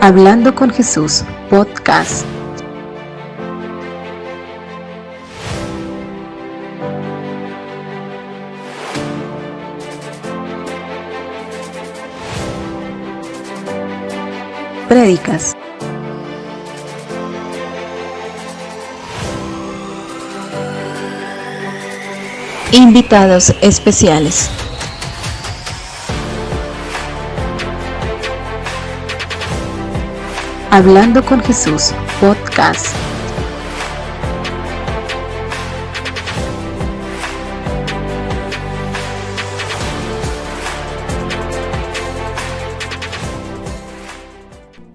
Hablando con Jesús, podcast. Prédicas. Invitados especiales. Hablando con Jesús, podcast.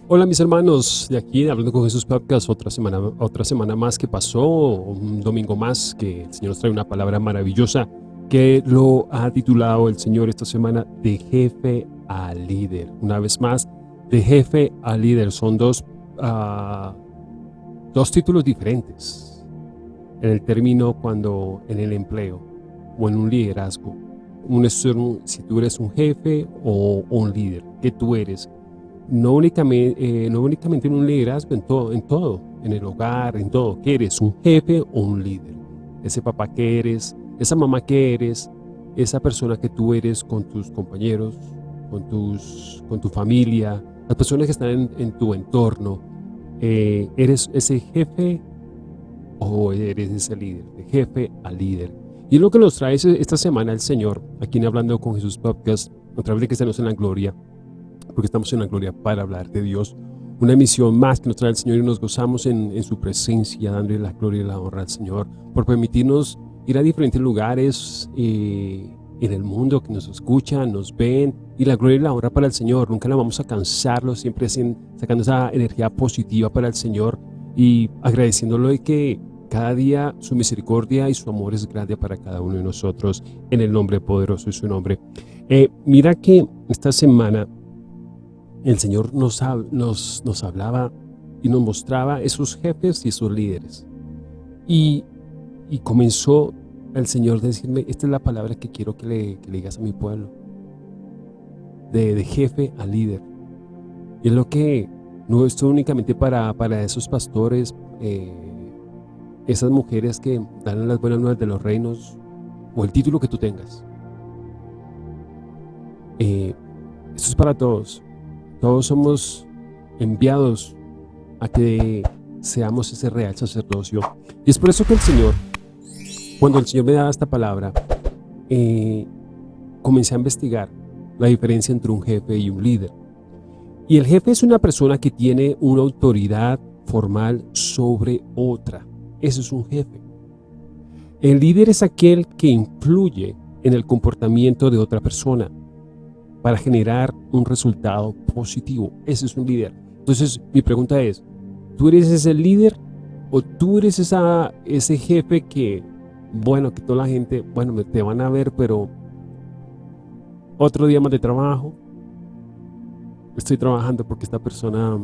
Hola mis hermanos, de aquí Hablando con Jesús Podcast, otra semana, otra semana más que pasó, un domingo más que el Señor nos trae una palabra maravillosa que lo ha titulado el Señor esta semana de jefe a líder. Una vez más, de jefe a líder son dos, uh, dos títulos diferentes en el término cuando en el empleo o en un liderazgo. Un, si tú eres un jefe o un líder, que tú eres no únicamente, eh, no únicamente en un liderazgo, en todo, en todo, en el hogar, en todo, que eres un jefe o un líder. Ese papá que eres, esa mamá que eres, esa persona que tú eres con tus compañeros, con, tus, con tu familia, las personas que están en, tu entorno, eh, ¿eres ese jefe o eres ese líder? De jefe a líder. Y lo que nos trae esta semana el Señor, aquí en Hablando con Jesús Podcast, otra vez de estemos en la gloria, porque estamos en la gloria para hablar de Dios. Una emisión más que nos trae el Señor y nos gozamos en, su presencia, dándole la gloria y la honra al Señor, por permitirnos ir a diferentes lugares eh, en el mundo que nos escuchan, nos ven, y la gloria y la honra para el Señor. Nunca la vamos a cansarlo, siempre sacando esa energía positiva para el Señor y agradeciéndolo de que cada día su misericordia y su amor es grande para cada uno de nosotros, en el nombre poderoso de su nombre. Eh, mira que esta semana el Señor nos, nos, nos hablaba y nos mostraba esos jefes y esos líderes. Y, y comenzó el Señor decirme, esta es la palabra que quiero que le, digas a mi pueblo. De, de, jefe a líder. Y es lo que no es únicamente para, para esos pastores, eh, esas mujeres que dan las buenas nuevas de los reinos, o el título que tú tengas. Eh, esto es para todos. Todos somos enviados a que seamos ese real sacerdocio. Y es por eso que el Señor, cuando el Señor me daba esta palabra, eh, comencé a investigar la diferencia entre un jefe y un líder. Y el jefe es una persona que tiene una autoridad formal sobre otra. Ese es un jefe. El líder es aquel que influye en el comportamiento de otra persona para generar un resultado positivo. Ese es un líder. Entonces, mi pregunta es, ¿tú eres ese líder o tú eres esa, ese jefe que, bueno, que toda la gente, bueno, te van a ver, pero otro día más de trabajo, estoy trabajando porque esta persona,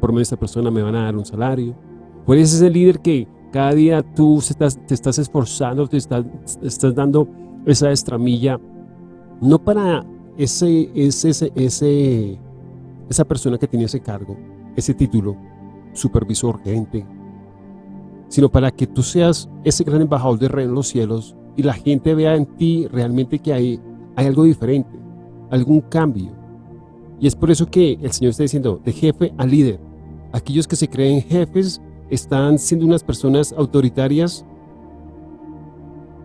por medio de esta persona me van a dar un salario. ¿O eres ese líder que cada día tú estás, te estás esforzando, te estás, estás dando esa estramilla, no para ese, ese, ese, esa persona que tiene ese cargo, ese título, supervisor, gerente, sino para que tú seas ese gran embajador de rey en los cielos y la gente vea en ti realmente que hay, hay algo diferente, algún cambio. Y es por eso que el Señor está diciendo, de jefe a líder. Aquellos que se creen jefes están siendo unas personas autoritarias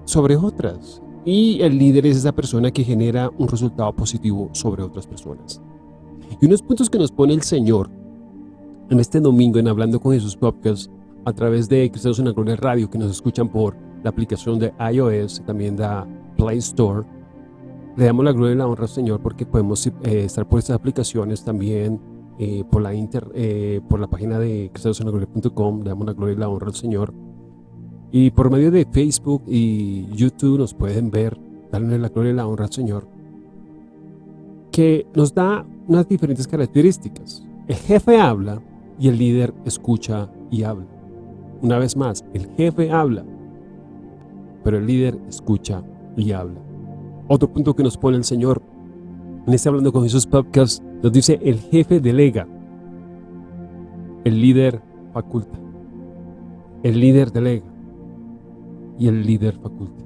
sobre otras. Y el líder es esa persona que genera un resultado positivo sobre otras personas. Y unos puntos que nos pone el Señor en este domingo en Hablando con Jesús Podcast a través de Cristianos en la Gloria Radio que nos escuchan por la aplicación de iOS también de Play Store. Le damos la gloria y la honra al Señor porque podemos eh, estar por estas aplicaciones también eh, por, la inter, eh, por la página de. Le damos la gloria y la honra al Señor y por medio de Facebook y YouTube nos pueden ver, darle la gloria y la honra al Señor, que nos da unas diferentes características. El jefe habla y el líder escucha y habla. Una vez más, el jefe habla, pero el líder escucha y habla. Otro punto que nos pone el Señor en este Hablando con Jesús podcast nos dice el jefe delega El líder faculta. El líder delega. Y el líder faculta.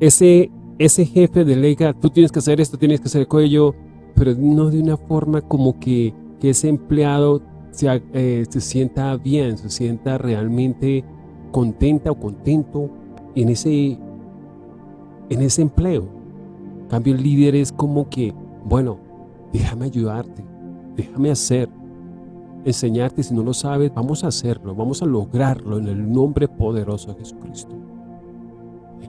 Ese, ese jefe delega, tú tienes que hacer esto, tienes que hacer aquello, pero no de una forma como que, que ese empleado se, eh, se sienta bien, se sienta realmente contenta o contento en ese, en ese empleo. En cambio, el líder es como que, bueno, déjame ayudarte, déjame hacer, enseñarte, si no lo sabes, vamos a hacerlo, vamos a lograrlo en el nombre poderoso de Jesucristo.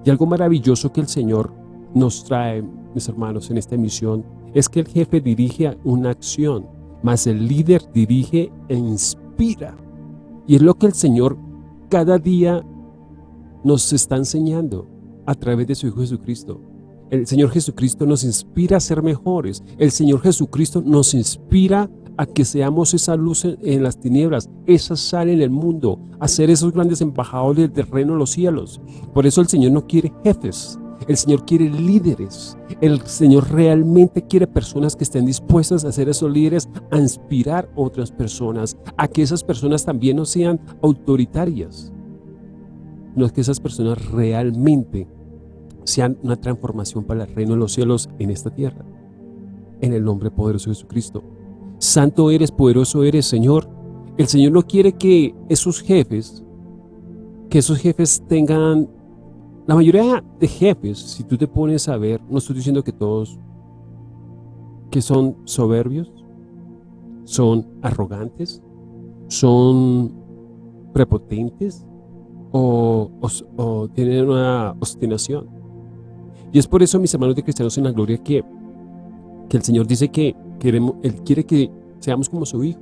Y algo maravilloso que el Señor nos trae, mis hermanos, en esta emisión, es que el jefe dirige una acción, mas el líder dirige e inspira. Y es lo que el Señor cada día nos está enseñando a través de su Hijo Jesucristo. El Señor Jesucristo nos inspira a ser mejores. El Señor Jesucristo nos inspira a que seamos esa luz en las tinieblas, esa sal en el mundo, a ser esos grandes embajadores del reino de los cielos. Por eso el Señor no quiere jefes, el Señor quiere líderes. El Señor realmente quiere personas que estén dispuestas a ser esos líderes, a inspirar otras personas, a que esas personas también no sean autoritarias. No es que esas personas realmente sean una transformación para el reino de los cielos en esta tierra. En el nombre poderoso de Jesucristo. Santo eres, poderoso eres, Señor. El Señor no quiere que esos jefes, que esos jefes tengan, la mayoría de jefes, si tú te pones a ver, no estoy diciendo que todos, que son soberbios, son arrogantes, son prepotentes o, tienen una obstinación. Y es por eso, mis hermanos de cristianos en la gloria, que, que el Señor dice que Queremos, él quiere que seamos como su Hijo.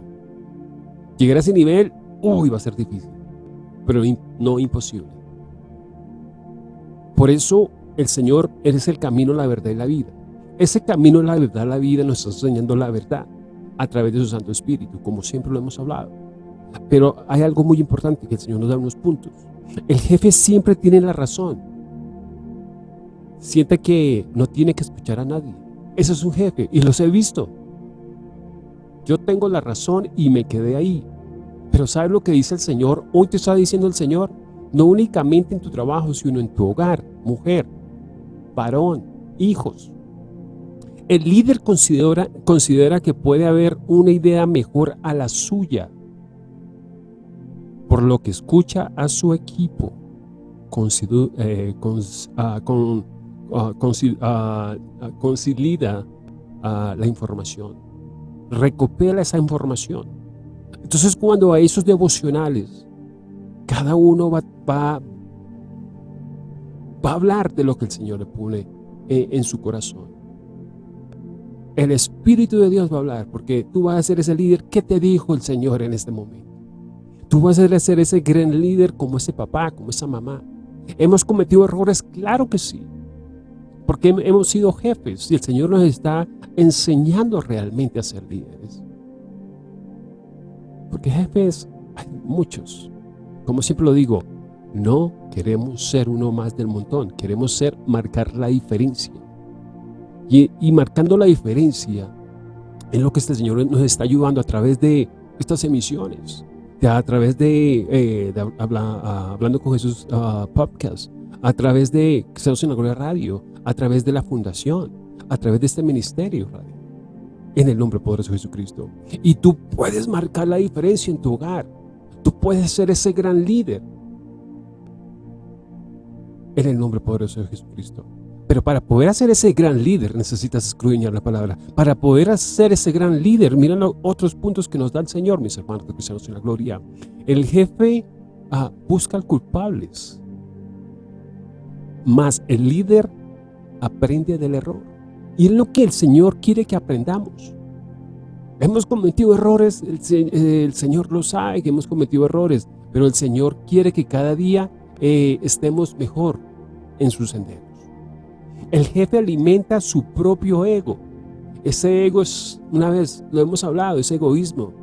Llegar a ese nivel, uy, va a ser difícil, pero no imposible. Por eso el Señor es el camino, la verdad y la vida. Ese camino, la verdad, la vida nos está enseñando la verdad a través de su Santo Espíritu, como siempre lo hemos hablado. Pero hay algo muy importante que el Señor nos da unos puntos. El jefe siempre tiene la razón. Siente que no tiene que escuchar a nadie. Ese es un jefe y los he visto. Yo tengo la razón y me quedé ahí. Pero ¿sabes lo que dice el Señor? Hoy te está diciendo el Señor, no únicamente en tu trabajo, sino en tu hogar, mujer, varón, hijos. El líder considera, considera que puede haber una idea mejor a la suya, por lo que escucha a su equipo, eh, ah, ah, ah, la información recopila esa información. Entonces cuando a esos devocionales, cada uno va, va, a hablar de lo que el Señor le pone en, su corazón. El Espíritu de Dios va a hablar, porque tú vas a ser ese líder que te dijo el Señor en este momento. Tú vas a ser ese gran líder como ese papá, como esa mamá. ¿Hemos cometido errores? Claro que sí porque hemos sido jefes y el Señor nos está enseñando realmente a ser líderes. Porque jefes hay muchos. Como siempre lo digo, no queremos ser uno más del montón, queremos ser, marcar la diferencia. Y, marcando la diferencia en lo que este Señor nos está ayudando a través de estas emisiones, a través de, eh, ah, Hablando con Jesús uh, podcast, a través de la Gloria Radio, a través de la fundación, a través de este ministerio en el nombre poderoso de Jesucristo. Y tú puedes marcar la diferencia en tu hogar. Puedes ser ese gran líder en el nombre poderoso de Jesucristo. Pero para poder hacer ese gran líder necesitas escudriñar la palabra. Para poder hacer ese gran líder, miren otros puntos que nos da el Señor, mis hermanos cristianos en la gloria. El jefe ah, busca culpables más el líder aprende del error. Y es lo que el Señor quiere que aprendamos. Hemos cometido errores, el, Señor lo sabe que hemos cometido errores, pero el Señor quiere que cada día eh, estemos mejor en sus senderos. El jefe alimenta su propio ego. Ese ego es, una vez lo hemos hablado, es egoísmo,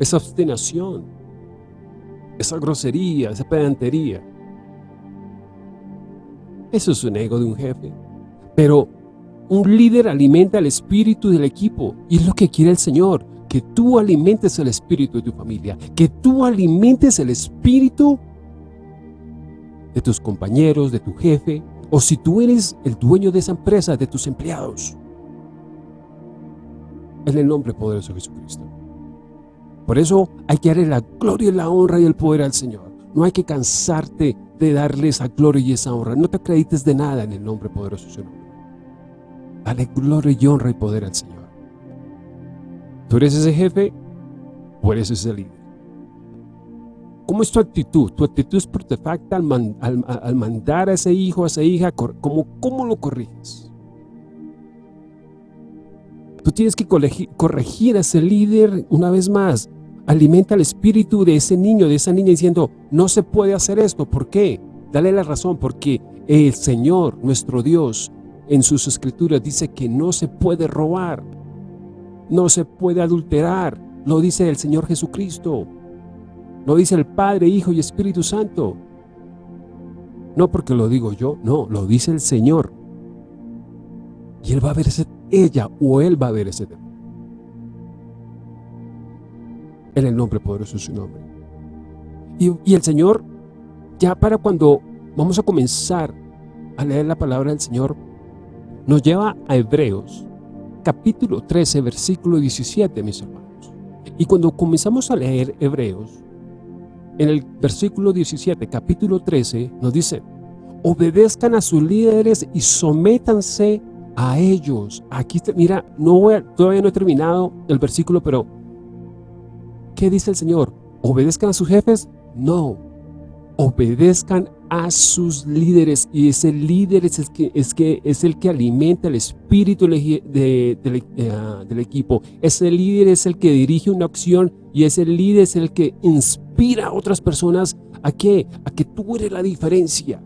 esa obstinación, esa grosería, esa pedantería. Eso es un ego de un jefe. Pero un líder alimenta el espíritu del equipo y es lo que quiere el Señor. que tú alimentes el espíritu de tu familia, que tú alimentes el espíritu de tus compañeros, de tu jefe, o si tú eres el dueño de esa empresa, de tus empleados. En el nombre poderoso de Jesucristo. Por eso hay que darle la gloria, la honra y el poder al Señor. No hay que cansarte de darle esa gloria y esa honra. No te acredites de nada en el nombre poderoso de nombre. Dale gloria y honra y poder al Señor. Tú eres ese jefe o eres ese líder. ¿Cómo es tu actitud? Tu actitud es perfecta al, al, mandar a ese hijo, a esa hija, ¿cómo, cómo lo corriges? Tú tienes que corregir a ese líder una vez más. Alimenta el espíritu de ese niño, de esa niña diciendo, no se puede hacer esto. ¿Por qué? Dale la razón, porque el Señor, nuestro Dios, en sus escrituras dice que no se puede robar, no se puede adulterar, lo dice el Señor Jesucristo, lo dice el Padre, Hijo y Espíritu Santo. No porque lo digo yo, no, lo dice el Señor. Y Él va a ver ese, ella o Él va a ver ese tema. En el nombre poderoso de su nombre. Y, y el Señor, ya para cuando vamos a comenzar a leer la palabra del Señor, nos lleva a Hebreos, capítulo 13, versículo 17, mis hermanos. Y cuando comenzamos a leer Hebreos, en el versículo 17, capítulo 13, nos dice, obedezcan a sus líderes y sométanse a ellos. Aquí, mira, no todavía no he terminado el versículo, pero ¿qué dice el Señor? ¿Obedezcan a sus jefes? No, obedezcan a sus líderes y ese líder es el que, es que, es el que alimenta el espíritu de, ah, del equipo. Ese líder es el que dirige una acción y ese líder es el que inspira a otras personas a que, a que tú eres la diferencia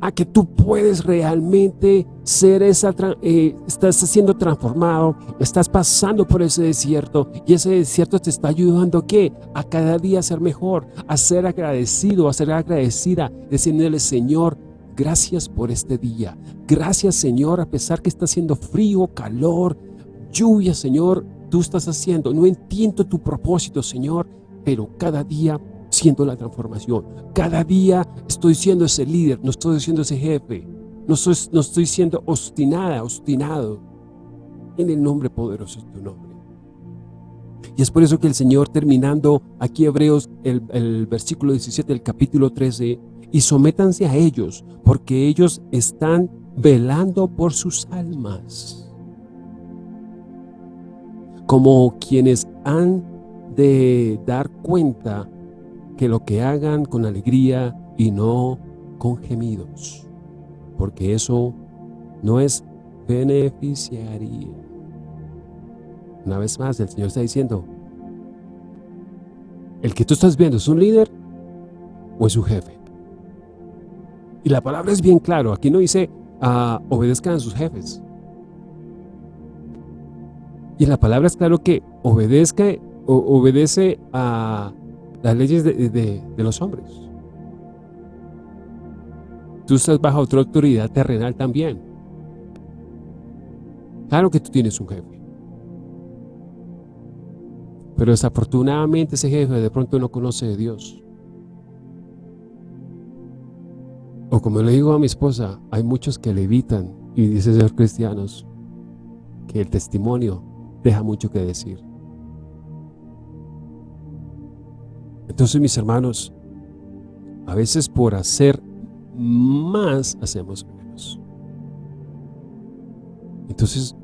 a que tú puedes realmente ser esa, eh, estás siendo transformado, estás pasando por ese desierto y ese desierto te está ayudando a qué? A cada día ser mejor, a ser agradecido, a ser agradecida, diciéndole Señor, gracias por este día, gracias Señor, a pesar que está haciendo frío, calor, lluvia Señor, tú estás haciendo, no entiendo tu propósito Señor, pero cada día siendo la transformación. Cada día estoy siendo ese líder, no estoy siendo ese jefe, no, no estoy siendo obstinada, obstinado. En el nombre poderoso de tu nombre. Y es por eso que el Señor terminando aquí Hebreos, el, el versículo 17 del capítulo 13, y sométanse a ellos, porque ellos están velando por sus almas. Como quienes han de dar cuenta que lo que hagan con alegría y no con gemidos, porque eso no es beneficiaría. Una vez más, el Señor está diciendo, el que tú estás viendo es un líder o es un jefe. Y la palabra es bien claro, aquí no dice uh, obedezcan a sus jefes. Y la palabra es claro que obedezca, o, obedece a las leyes de, los hombres. Tú estás bajo otra autoridad terrenal también. Claro que tú tienes un jefe. Pero desafortunadamente ese jefe de pronto no conoce de Dios. O como le digo a mi esposa, hay muchos que le evitan y dicen ser cristianos que el testimonio deja mucho que decir. Entonces, mis hermanos, a veces por hacer más, hacemos menos. Entonces,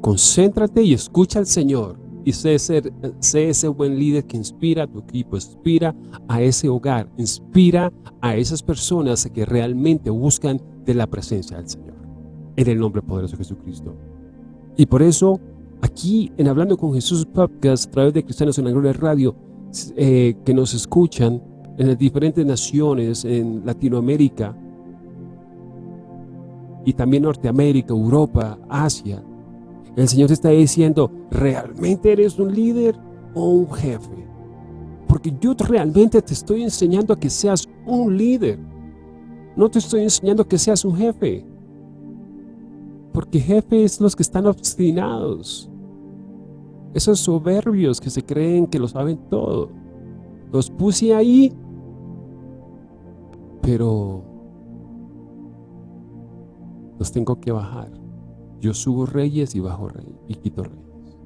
concéntrate y escucha al Señor. Y sé, ese buen líder que inspira a tu equipo, inspira a ese hogar, inspira a esas personas que realmente buscan de la presencia del Señor. En el nombre poderoso de Jesucristo. Y por eso, aquí en Hablando con Jesús Podcast, a través de Cristianos en la Gloria Radio, eh, que nos escuchan en las diferentes naciones, en Latinoamérica y también Norteamérica, Europa, Asia. El Señor está diciendo, ¿realmente eres un líder o un jefe? Porque yo realmente te estoy enseñando a que seas un líder. No te estoy enseñando a que seas un jefe. Porque jefes los que están obstinados. Esos soberbios que se creen que lo saben todo. Los puse ahí, pero los tengo que bajar. Yo subo reyes y bajo reyes y quito reyes.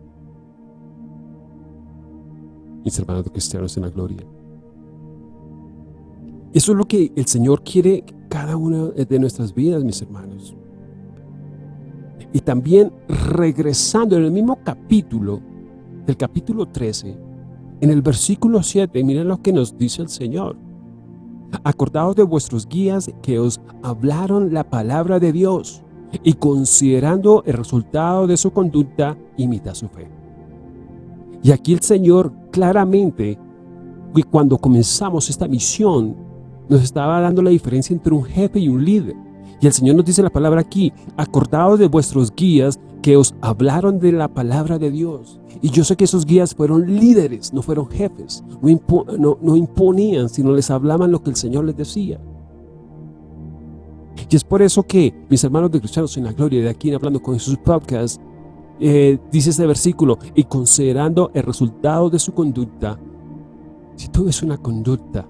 Mis hermanos cristianos en la gloria. Eso es lo que el Señor quiere cada una de nuestras vidas, mis hermanos. Y también regresando en el mismo capítulo, del capítulo 13, en el versículo 7, miren lo que nos dice el Señor. Acordaos de vuestros guías que os hablaron la palabra de Dios y considerando el resultado de su conducta, imita su fe. Y aquí el Señor claramente, cuando comenzamos esta misión, nos estaba dando la diferencia entre un jefe y un líder. Y el Señor nos dice la palabra aquí, acordaos de vuestros guías que os hablaron de la palabra de Dios. Y yo sé que esos guías fueron líderes, no fueron jefes, no, no, imponían, sino les hablaban lo que el Señor les decía. Y es por eso que, mis hermanos de Cristianos en la Gloria, de aquí Hablando con sus Podcast, eh, dice este versículo, y considerando el resultado de su conducta, si tú ves una conducta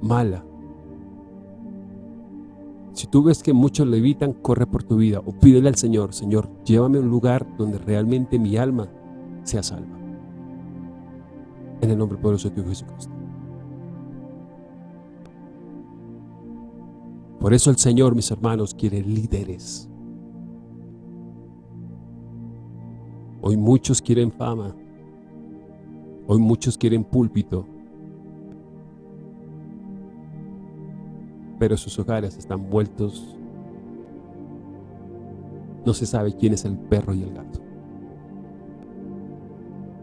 mala, si tú ves que muchos le evitan, corre por tu vida o pídele al Señor, Señor, llévame a un lugar donde realmente mi alma sea salva. En el nombre poderoso de Dios Jesucristo. Por eso el Señor, mis hermanos, quiere líderes. Hoy muchos quieren fama. Hoy muchos quieren púlpito. Pero sus hogares están vueltos. No se sabe quién es el perro y el gato.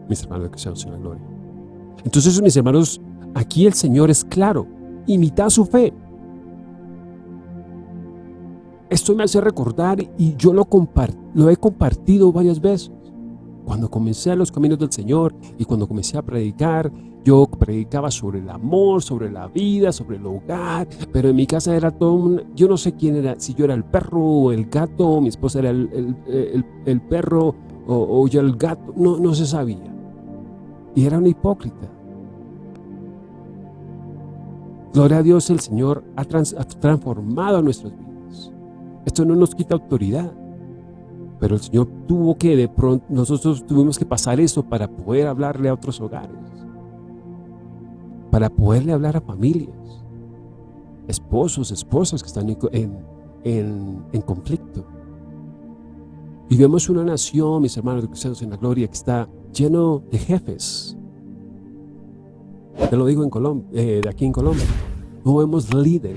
Mis hermanos que sean en la gloria. Entonces, mis hermanos, aquí el Señor es claro. Imita su fe. Esto me hace recordar y yo lo, lo he compartido varias veces. Cuando comencé a los caminos del Señor y cuando comencé a predicar, yo predicaba sobre el amor, sobre la vida, sobre el hogar, pero en mi casa era todo un, yo no sé quién era, si yo era el perro o el gato, mi esposa era el, perro o, yo el gato, no, no se sabía. Y era una hipócrita. Gloria a Dios, el Señor ha, ha transformado nuestras vidas. Esto no nos quita autoridad. Pero el Señor tuvo que, de pronto, nosotros tuvimos que pasar eso para poder hablarle a otros hogares para poderle hablar a familias, esposos, esposas que están en, conflicto. Y vemos una nación, mis hermanos cristianos en la gloria, que está lleno de jefes. Te lo digo en Colombia, eh, de aquí en Colombia. No vemos líderes.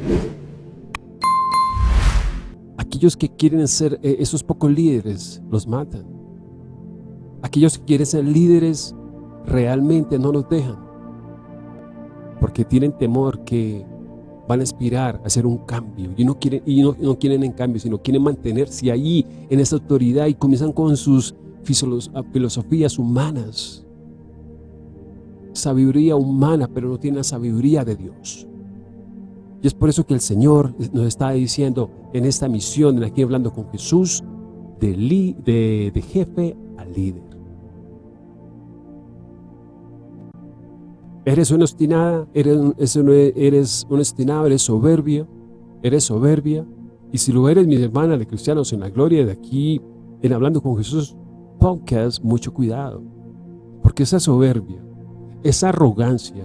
Aquellos que quieren ser, eh, esos pocos líderes, los matan. Aquellos que quieren ser líderes, realmente no nos dejan porque tienen temor que van a aspirar a hacer un cambio y no quieren, y no, quieren en cambio, sino quieren mantenerse ahí en esa autoridad y comienzan con sus filosofías humanas, sabiduría humana, pero no tienen la sabiduría de Dios. Y es por eso que el Señor nos está diciendo en esta misión, aquí hablando con Jesús, de, de jefe a líder. Eres una obstinada, eres, eres un obstinado, eres soberbio, eres soberbia. Y si lo eres, mis hermanas de cristianos en la gloria de aquí, en Hablando con Jesús podcast, mucho cuidado. Porque esa soberbia, esa arrogancia,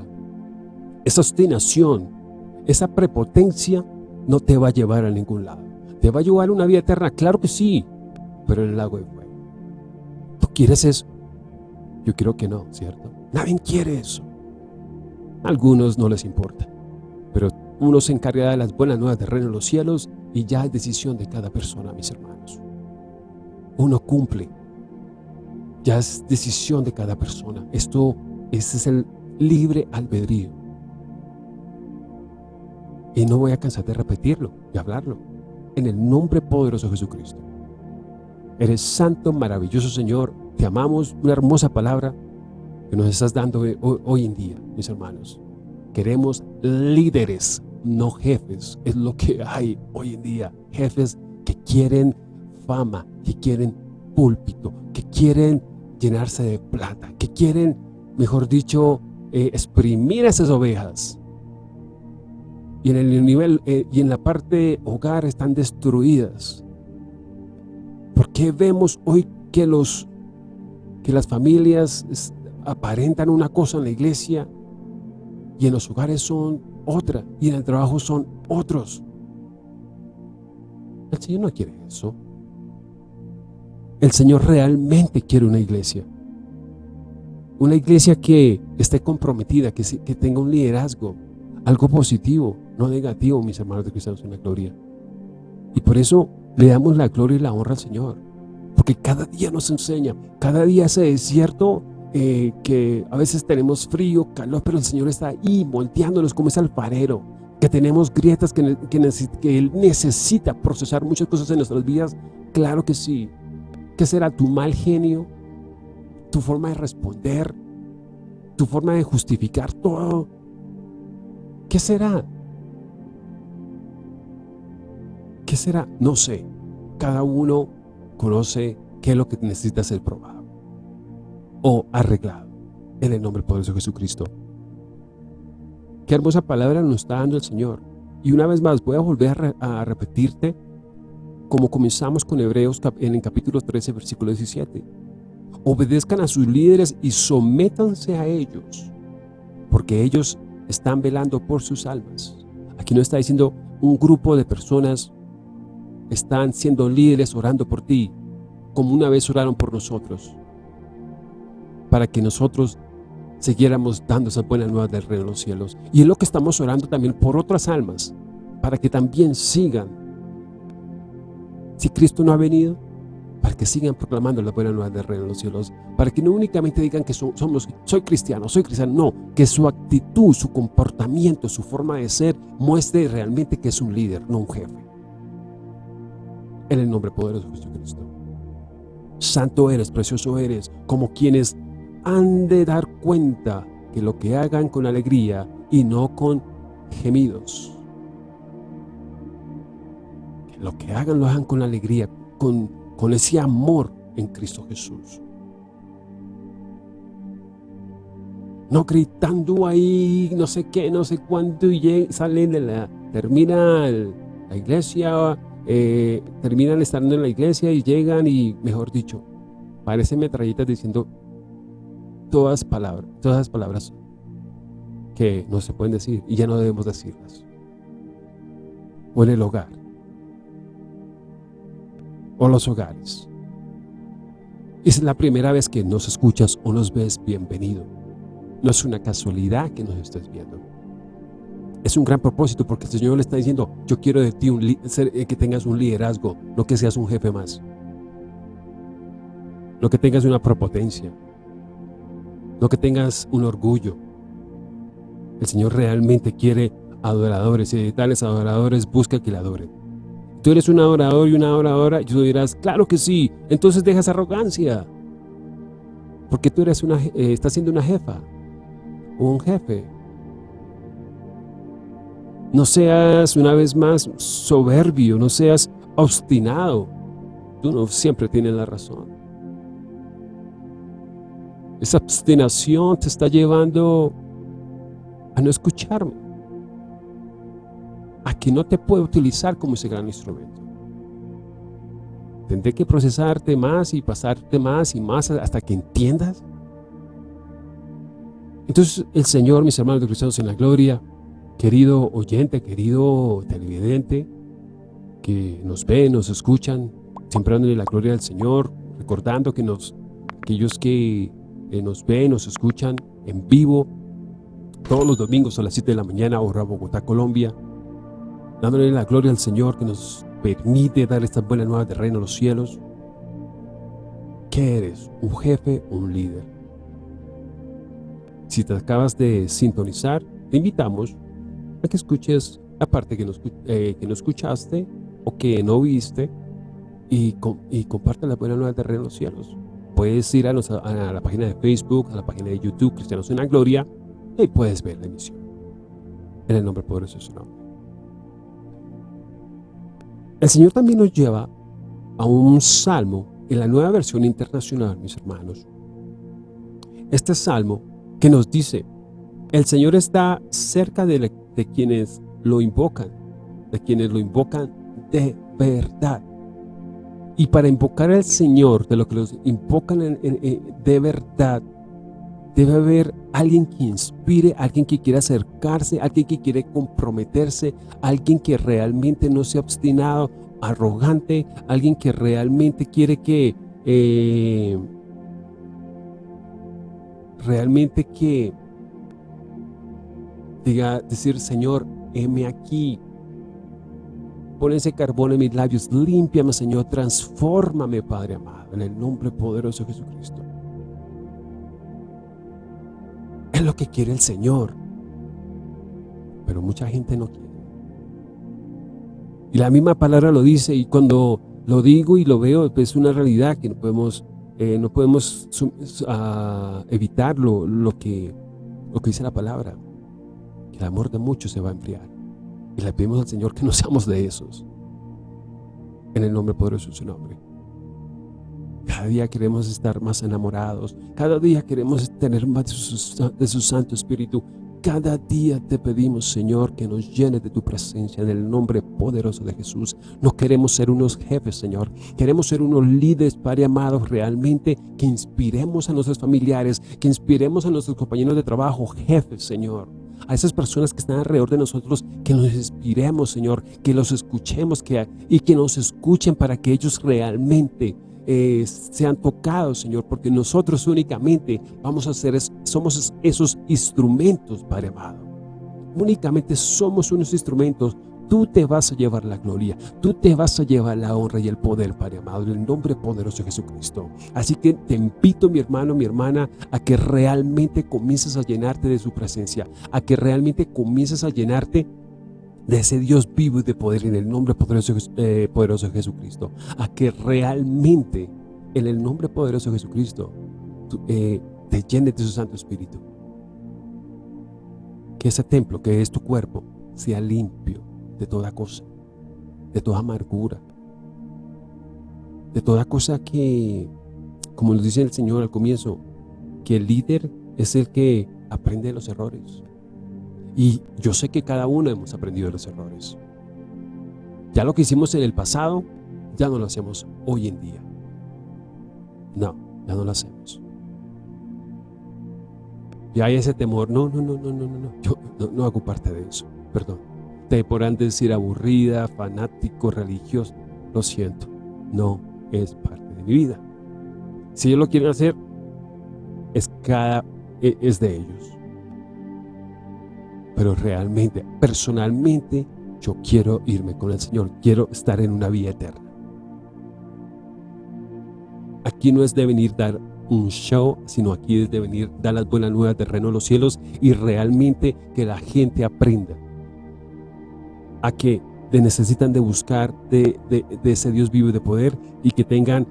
esa obstinación, esa prepotencia no te va a llevar a ningún lado. ¿Te va a llevar a una vida eterna? Claro que sí, pero en el lago de fuego. ¿Tú quieres eso? Yo creo que no, ¿cierto? Nadie quiere eso algunos no les importa, pero uno se encarga de las buenas nuevas de reino en los cielos y ya es decisión de cada persona, mis hermanos. Uno cumple, ya es decisión de cada persona. Esto, es el libre albedrío. Y no voy a cansar de repetirlo y hablarlo. En el nombre poderoso de Jesucristo. Eres santo, maravilloso Señor. Te amamos. Una hermosa palabra que nos estás dando hoy, en día, mis hermanos. Queremos líderes, no jefes. Es lo que hay hoy en día. Jefes que quieren fama, que quieren púlpito, que quieren llenarse de plata, que quieren, mejor dicho, eh, exprimir esas ovejas. Y en el nivel eh, y en la parte hogar están destruidas. ¿Por qué vemos hoy que los que las familias aparentan una cosa en la iglesia y en los hogares son otra y en el trabajo son otros? El Señor no quiere eso. El Señor realmente quiere una iglesia. Una iglesia que esté comprometida, que, tenga un liderazgo, algo positivo, no negativo, mis hermanos de cristianos en la gloria. Y por eso le damos la gloria y la honra al Señor. Porque cada día nos enseña, cada día ese desierto eh, que a veces tenemos frío, calor, pero el Señor está ahí moldeándonos como ese alfarero, que tenemos grietas que, que Él necesita procesar muchas cosas en nuestras vidas. Claro que sí. ¿Qué será tu mal genio? ¿Tu forma de responder? ¿Tu forma de justificar todo? ¿Qué será? ¿Qué será? No sé. Cada uno conoce qué es lo que necesita ser probado o arreglado en el nombre poderoso de Jesucristo. Qué hermosa palabra nos está dando el Señor. Y una vez más voy a volver a, repetirte como comenzamos con Hebreos en el capítulo 13, versículo 17. Obedezcan a sus líderes y sométanse a ellos, porque ellos están velando por sus almas. Aquí no está diciendo un grupo de personas están siendo líderes orando por ti, como una vez oraron por nosotros, para que nosotros siguiéramos dando esa buena nueva del reino de los cielos. Y es lo que estamos orando también por otras almas, para que también sigan si Cristo no ha venido, para que sigan proclamando la buena nueva del reino de los cielos, para que no únicamente digan que somos, soy cristiano, soy cristiano, no, que su actitud, su comportamiento, su forma de ser muestre realmente que es un líder, no un jefe. En el nombre poderoso de Jesucristo. Santo eres, precioso eres, como quienes han de dar cuenta que lo que hagan con alegría y no con gemidos lo que hagan lo hagan con alegría, con, ese amor en Cristo Jesús. No gritando ahí, no sé qué, no sé cuánto, y salen de la, termina la iglesia, eh, terminan estando en la iglesia y llegan y, mejor dicho, parecen metralletas diciendo todas palabras, todas las palabras que no se pueden decir y ya no debemos decirlas. O en el hogar o los hogares. Es la primera vez que nos escuchas o nos ves, bienvenido. No es una casualidad que nos estés viendo. Es un gran propósito porque el Señor le está diciendo, yo quiero de ti un, eh, que tengas un liderazgo, no que seas un jefe más. No que tengas una propotencia. No que tengas un orgullo. El Señor realmente quiere adoradores y de tales adoradores busca que le adoren tú eres un adorador y una adoradora, y tú dirás, claro que sí, entonces dejas arrogancia. Porque tú eres una, eh, estás siendo una jefa o un jefe. No seas una vez más soberbio, no seas obstinado. Tú no siempre tienes la razón. Esa obstinación te está llevando a no escucharme a que no te puedo utilizar como ese gran instrumento. Tendré que procesarte más y pasarte más y más hasta que entiendas. Entonces el Señor, mis hermanos de cristianos en la gloria, querido oyente, querido televidente, que nos ven, nos escuchan, siempre dándole la gloria al Señor, recordando que nos, aquellos que eh, nos ven, nos escuchan en vivo, todos los domingos a las 7 de la mañana, hora Bogotá, Colombia, dándole la gloria al Señor que nos permite dar esta buena nueva de reino a los cielos. ¿Qué eres? ¿Un jefe un líder? Si te acabas de sintonizar, te invitamos a que escuches la parte que no, eh, que no escuchaste o que no viste y, y comparte la buena nueva de reino a los cielos. Puedes ir a, la página de Facebook, a la página de YouTube, Cristianos en la Gloria, y puedes ver la emisión. En el nombre poderoso de su nombre. El Señor también nos lleva a un salmo en la nueva versión internacional, mis hermanos, este salmo que nos dice, el Señor está cerca de, quienes lo invocan, de quienes lo invocan de verdad. Y para invocar al Señor, de lo que los invocan de verdad, debe haber alguien que inspire, alguien que quiera acercarse, alguien que quiere comprometerse, alguien que realmente no sea obstinado, arrogante, alguien que realmente quiere que eh, realmente que diga, decir, Señor, heme aquí, pon ese carbón en mis labios, límpiame, Señor, transfórmame, Padre amado, en el nombre poderoso de Jesucristo. Es lo que quiere el Señor, pero mucha gente no quiere. Y la misma palabra lo dice, y cuando lo digo y lo veo, es una realidad que no podemos eh, no podemos uh, evitar lo, que, lo que dice la palabra, que el amor de muchos se va a enfriar. Y le pedimos al Señor que no seamos de esos. En el nombre poderoso de su nombre. Cada día queremos estar más enamorados. Cada día queremos tener más de su Santo Espíritu. Cada día te pedimos, Señor, que nos llenes de tu presencia en el nombre poderoso de Jesús. No queremos ser unos jefes, Señor. Queremos ser unos líderes, Padre amados, realmente que inspiremos a nuestros familiares, que inspiremos a nuestros compañeros de trabajo, jefes, Señor. A esas personas que están alrededor de nosotros, que nos inspiremos, Señor, que los escuchemos que, y que nos escuchen para que ellos realmente eh, sean tocados, Señor, porque nosotros únicamente vamos a ser, somos esos instrumentos, Padre amado. Únicamente somos unos instrumentos. Tú te vas a llevar la gloria, tú te vas a llevar la honra y el poder, Padre amado, en el nombre poderoso de Jesucristo. Así que te invito, mi hermano, mi hermana, a que realmente comiences a llenarte de su presencia, a que realmente comiences a llenarte de ese Dios vivo y de poder en el nombre poderoso, eh, poderoso de Jesucristo, a que realmente en el nombre poderoso de Jesucristo eh, te llenes de su Santo Espíritu. Que ese templo que es tu cuerpo sea limpio de toda cosa, de toda amargura, de toda cosa que, como nos dice el Señor al comienzo, que el líder es el que aprende los errores. Y yo sé que cada uno hemos aprendido de los errores. Ya lo que hicimos en el pasado, ya no lo hacemos hoy en día. No, ya no lo hacemos. Ya hay ese temor, no, no, no, no, no, no, yo no, no hago parte de eso, perdón. Te podrán decir aburrida, fanático, religioso, lo siento, no es parte de mi vida. Si ellos lo quieren hacer, es, cada, e, es de ellos pero realmente, personalmente, yo quiero irme con el Señor, quiero estar en una vida eterna. Aquí no es de venir dar un show, sino aquí es de venir dar las buenas nuevas de reino de los cielos y realmente que la gente aprenda a que necesitan de buscar de, de ese Dios vivo y de poder y que tengan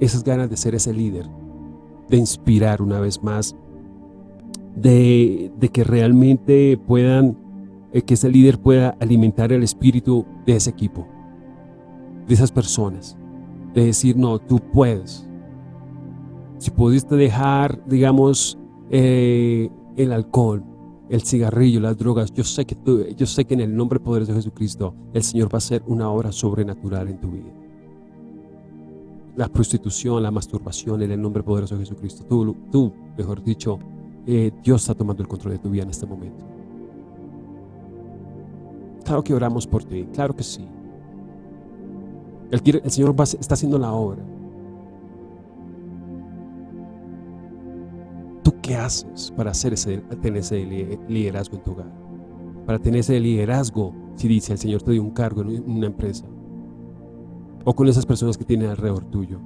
esas ganas de ser ese líder, de inspirar una vez más de, que realmente puedan, eh, que ese líder pueda alimentar el espíritu de ese equipo, de esas personas, de decir, no, tú puedes. Si pudiste dejar, digamos, eh, el alcohol, el cigarrillo, las drogas, yo sé, que tú, yo sé que en el nombre poderoso de Jesucristo, el Señor va a hacer una obra sobrenatural en tu vida. La prostitución, la masturbación, en el nombre poderoso de Jesucristo. Tú, tú mejor dicho, eh, Dios está tomando el control de tu vida en este momento. Claro que oramos por ti, claro que sí. El, Señor está haciendo la obra. Qué haces para tener ese liderazgo en tu hogar? Para tener ese liderazgo, si dice el Señor te dio un cargo en una empresa. O con esas personas que tienen alrededor tuyo.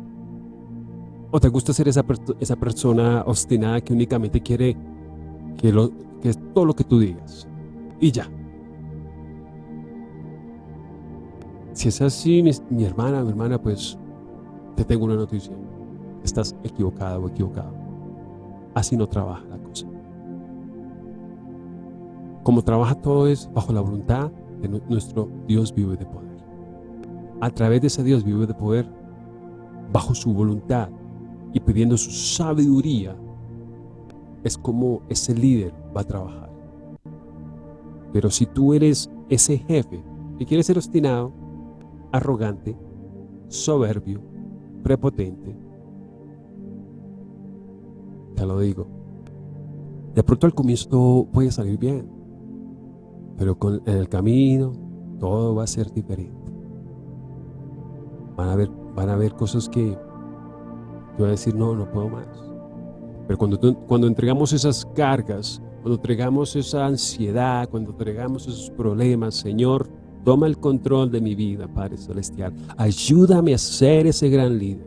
¿O te gusta ser esa, esa persona obstinada que únicamente quiere que, lo, que es todo lo que tú digas? Y ya. Si es así, mi, hermana, mi hermana, pues te tengo una noticia. Estás equivocada o equivocado. Así no trabaja la cosa. Como trabaja todo es bajo la voluntad de nuestro Dios vivo de poder. A través de ese Dios vivo de poder, bajo su voluntad, y pidiendo su sabiduría, es como ese líder va a trabajar. Pero si tú eres ese jefe que quiere ser obstinado, arrogante, soberbio, prepotente, te lo digo, de pronto al comienzo puede salir bien, pero en el camino todo va a ser diferente. Van a haber, van a haber cosas que te va a decir, no, no puedo más. Pero cuando, cuando entregamos esas cargas, cuando entregamos esa ansiedad, cuando entregamos esos problemas, Señor, toma el control de mi vida, Padre Celestial. Ayúdame a ser ese gran líder.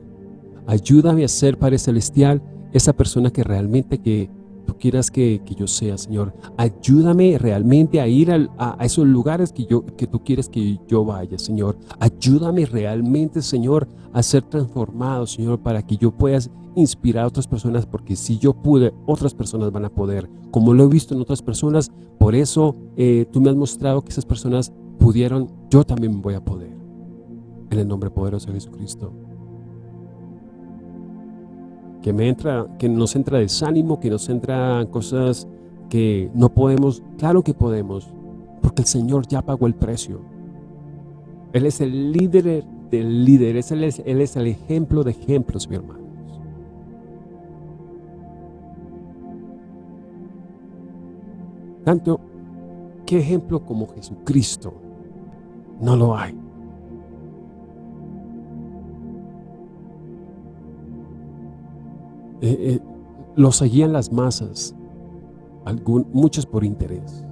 Ayúdame a ser, Padre Celestial, esa persona que realmente que tú quieras que, yo sea, Señor. Ayúdame realmente a ir a, esos lugares que, yo, que tú quieres que yo vaya, Señor. Ayúdame realmente, Señor, a ser transformado, Señor, para que yo pueda inspirar a otras personas, porque si yo pude, otras personas van a poder. Como lo he visto en otras personas, por eso eh, tú me has mostrado que esas personas pudieron, yo también voy a poder. En el nombre poderoso de Jesucristo que, me entra, que nos entra desánimo, que nos entra cosas que no podemos. Claro que podemos, porque el Señor ya pagó el precio. Él es el líder del líder, él es, él es el ejemplo de ejemplos, mi hermanos. Tanto, ¿qué ejemplo como Jesucristo? No lo hay. Eh, eh, lo seguían las masas, muchos por interés,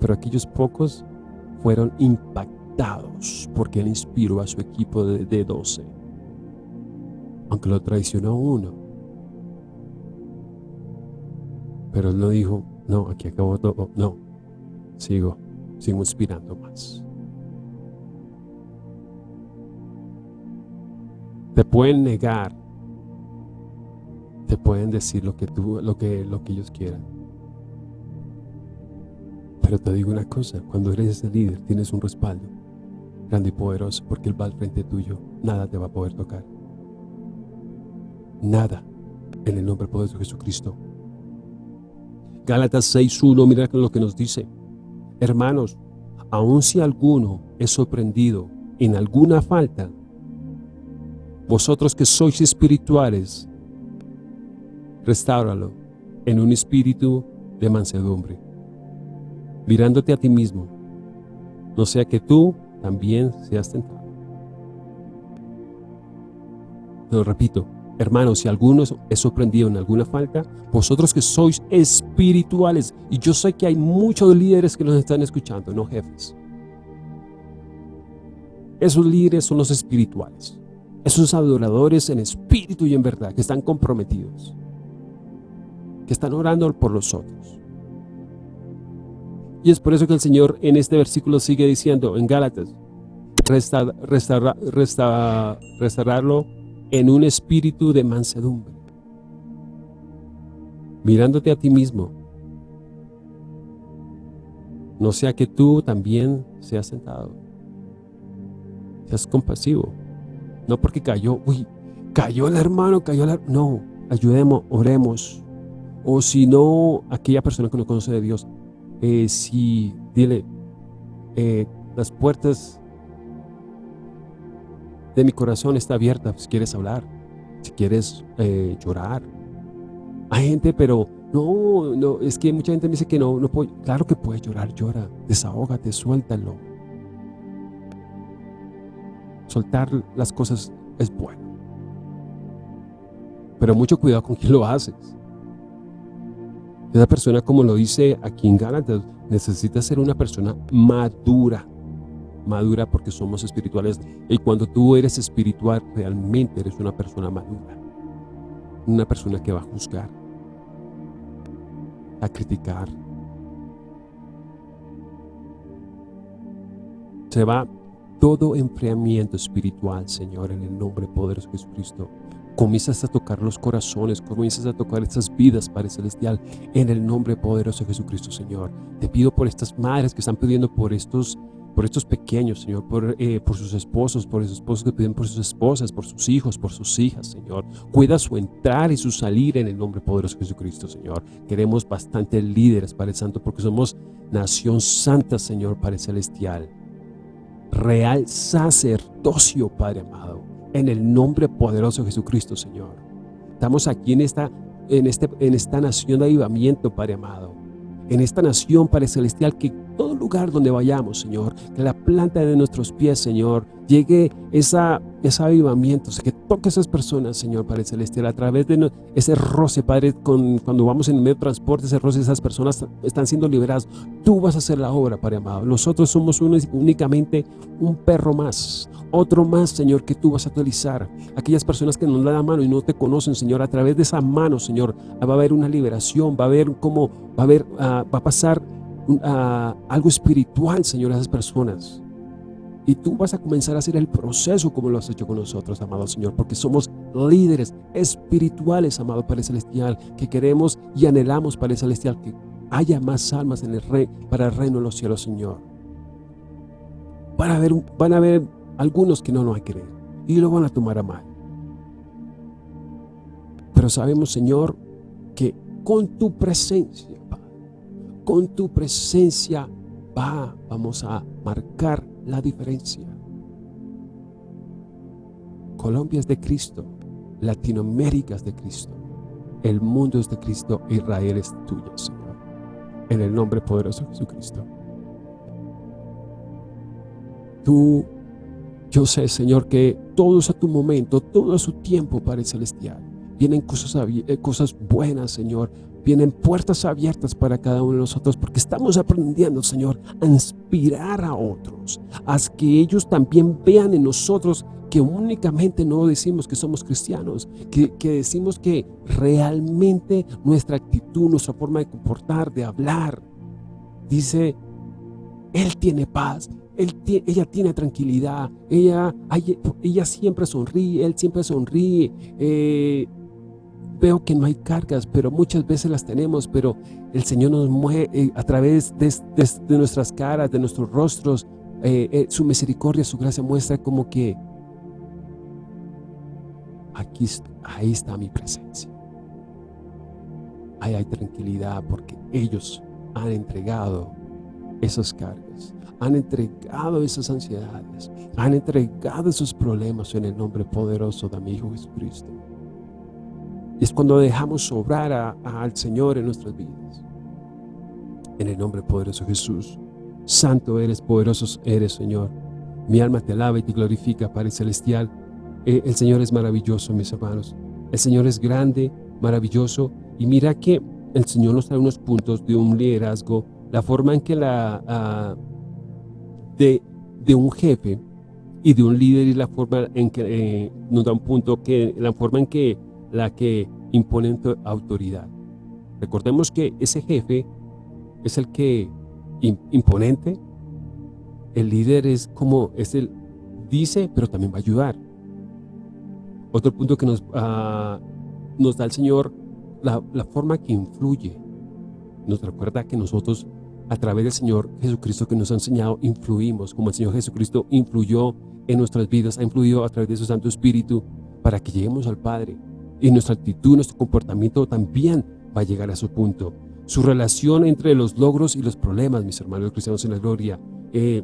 pero aquellos pocos fueron impactados porque él inspiró a su equipo de, de 12, aunque lo traicionó uno. Pero él no dijo, no, aquí acabó todo, no, sigo, sigo inspirando más. Te pueden negar te pueden decir lo que, tú, lo que, lo que ellos quieran. Pero te digo una cosa, cuando eres ese líder tienes un respaldo grande y poderoso porque Él va al frente tuyo, nada te va a poder tocar. Nada, en el nombre poderoso de Jesucristo. Gálatas 6.1, mira lo que nos dice. Hermanos, aun si alguno es sorprendido en alguna falta, vosotros que sois espirituales, restáuralo en un espíritu de mansedumbre, mirándote a ti mismo, no sea que tú también seas tentado. Lo repito, hermanos, si alguno es sorprendido en alguna falta, vosotros que sois espirituales, y yo sé que hay muchos líderes que nos están escuchando, no jefes. Esos líderes son los espirituales, esos adoradores en espíritu y en verdad, que están comprometidos que están orando por los otros. Y es por eso que el Señor en este versículo sigue diciendo en Gálatas, restaurarlo en un espíritu de mansedumbre, mirándote a ti mismo, no sea que tú también seas sentado, seas compasivo, no porque cayó, uy, cayó el hermano, cayó el no, ayudemos, oremos, o si no, aquella persona que no conoce de Dios, eh, si, dile, eh, las puertas de mi corazón está abierta si quieres hablar, si quieres eh, llorar. Hay gente, pero no, no, es que mucha gente me dice que no, no puedo. Claro que puedes llorar, llora, desahógate, suéltalo. Soltar las cosas es bueno. Pero mucho cuidado con quién lo haces. Esa persona, como lo dice aquí en Gálatas, necesita ser una persona madura. Madura porque somos espirituales. Y cuando tú eres espiritual, realmente eres una persona madura. Una persona que va a juzgar, a criticar. Se va todo enfriamiento espiritual, Señor, en el nombre poderoso de Jesucristo comienzas a tocar los corazones, comienzas a tocar estas vidas, Padre Celestial, en el nombre poderoso de Jesucristo, Señor. Te pido por estas madres que están pidiendo por estos, por estos pequeños, Señor, por, eh, por sus esposos, por esos esposos que piden por sus esposas, por sus hijos, por sus hijas, Señor. Cuida su entrar y su salir en el nombre poderoso de Jesucristo, Señor. Queremos bastantes líderes, Padre Santo, porque somos nación santa, Señor, Padre Celestial. Real sacerdocio, Padre amado, en el nombre poderoso de Jesucristo, Señor. Estamos aquí en esta, en este, en esta nación de avivamiento, Padre amado en esta nación, Padre Celestial, que todo lugar donde vayamos, Señor, que la planta de nuestros pies, Señor, llegue esa, ese avivamiento, que toque a esas personas, Señor, Padre Celestial, a través de ese roce, Padre, con, cuando vamos en medio de transporte, ese roce, esas personas están siendo liberadas. Tú vas a hacer la obra, Padre amado. Nosotros somos únicamente un perro más, otro más, Señor, que tú vas a utilizar. Aquellas personas que nos dan la mano y no te conocen, Señor, a través de esa mano, Señor, va a haber una liberación, va a haber cómo, va a haber, ah, va a pasar ah, algo espiritual, Señor, a esas personas. Y tú vas a comenzar a hacer el proceso como lo has hecho con nosotros, amado Señor, porque somos líderes espirituales, amado Padre Celestial, que queremos y anhelamos, Padre Celestial, que haya más almas en el rey, para el reino de los cielos, Señor. Van a haber, van a algunos que no nos querer y lo van a tomar a mal. Pero sabemos, Señor, que con tu presencia, con tu presencia va, vamos a marcar la diferencia. Colombia es de Cristo, Latinoamérica es de Cristo, el mundo es de Cristo, Israel es tuya, Señor. En el nombre poderoso de Jesucristo. Tú, yo sé, Señor, que todo es a tu momento, todo a su tiempo, Padre Celestial. Vienen cosas, eh, cosas buenas, Señor. Vienen puertas abiertas para cada uno de nosotros porque estamos aprendiendo, Señor, a inspirar a otros, a que ellos también vean en nosotros que únicamente no decimos que somos cristianos, que, decimos que realmente nuestra actitud, nuestra forma de comportar, de hablar, dice, Él tiene paz, ella tiene tranquilidad, ella, ella siempre sonríe, Él siempre sonríe, eh, veo que no hay cargas, pero muchas veces las tenemos, pero el Señor nos mueve eh, a través de, nuestras caras, de nuestros rostros, eh, eh, su misericordia, su gracia muestra como que aquí, ahí está mi presencia. Ahí hay tranquilidad porque ellos han entregado esas cargas, han entregado esas ansiedades, han entregado esos problemas en el nombre poderoso de mi Hijo Jesucristo. Y es cuando dejamos sobrar al Señor en nuestras vidas. En el nombre poderoso de Jesús. Santo eres, poderoso eres, Señor. Mi alma te alaba y te glorifica, Padre Celestial. Eh, el Señor es maravilloso, mis hermanos. El Señor es grande, maravilloso. Y mira que el Señor nos trae unos puntos de un liderazgo, la forma en que la... Ah, de, de un jefe y de un líder y la forma en que eh, nos da un punto que la forma en que la que impone autoridad. Recordemos que ese jefe es el que imponente, el líder es como, es el dice, pero también va a ayudar. Otro punto que nos, ah, nos da el Señor, la, la forma que influye. Nos recuerda que nosotros, a través del Señor Jesucristo que nos ha enseñado, influimos, como el Señor Jesucristo influyó en nuestras vidas, ha influido a través de su Santo Espíritu para que lleguemos al Padre. Y nuestra actitud, nuestro comportamiento también va a llegar a su punto. Su relación entre los logros y los problemas, mis hermanos cristianos en la gloria. Eh,